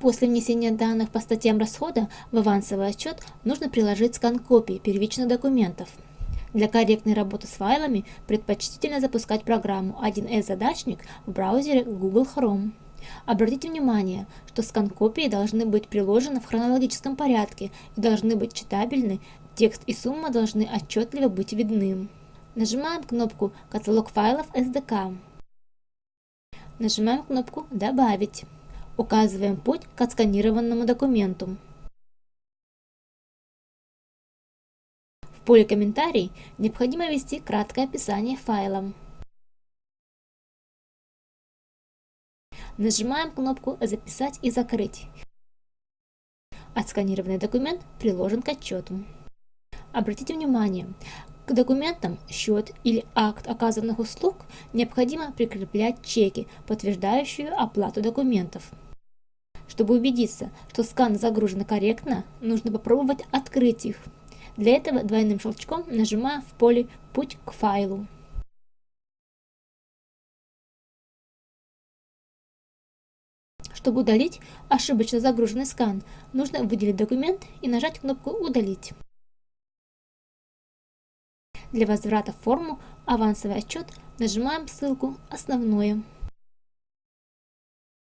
После внесения данных по статьям расхода в авансовый отчет нужно приложить скан копий первичных документов. Для корректной работы с файлами предпочтительно запускать программу 1С задачник в браузере Google Chrome. Обратите внимание, что скан-копии должны быть приложены в хронологическом порядке и должны быть читабельны, текст и сумма должны отчетливо быть видны. Нажимаем кнопку «Каталог файлов SDK». Нажимаем кнопку «Добавить». Указываем путь к отсканированному документу. В поле «Комментарий» необходимо ввести краткое описание файла. Нажимаем кнопку «Записать и закрыть». Отсканированный документ приложен к отчету. Обратите внимание, к документам счет или акт оказанных услуг необходимо прикреплять чеки, подтверждающие оплату документов. Чтобы убедиться, что сканы загружены корректно, нужно попробовать открыть их. Для этого двойным щелчком нажимаем в поле «Путь к файлу». Чтобы удалить ошибочно загруженный скан, нужно выделить документ и нажать кнопку «Удалить». Для возврата в форму «Авансовый отчет» нажимаем ссылку «Основное».